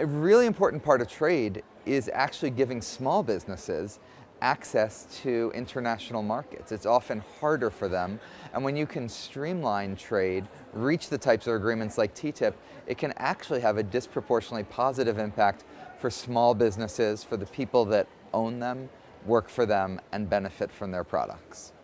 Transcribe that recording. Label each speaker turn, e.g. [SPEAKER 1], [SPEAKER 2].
[SPEAKER 1] A really important part of trade is actually giving small businesses access to international markets. It's often harder for them, and when you can streamline trade, reach the types of agreements like TTIP, it can actually have a disproportionately positive impact for small businesses, for the people that own them, work for them, and benefit from their products.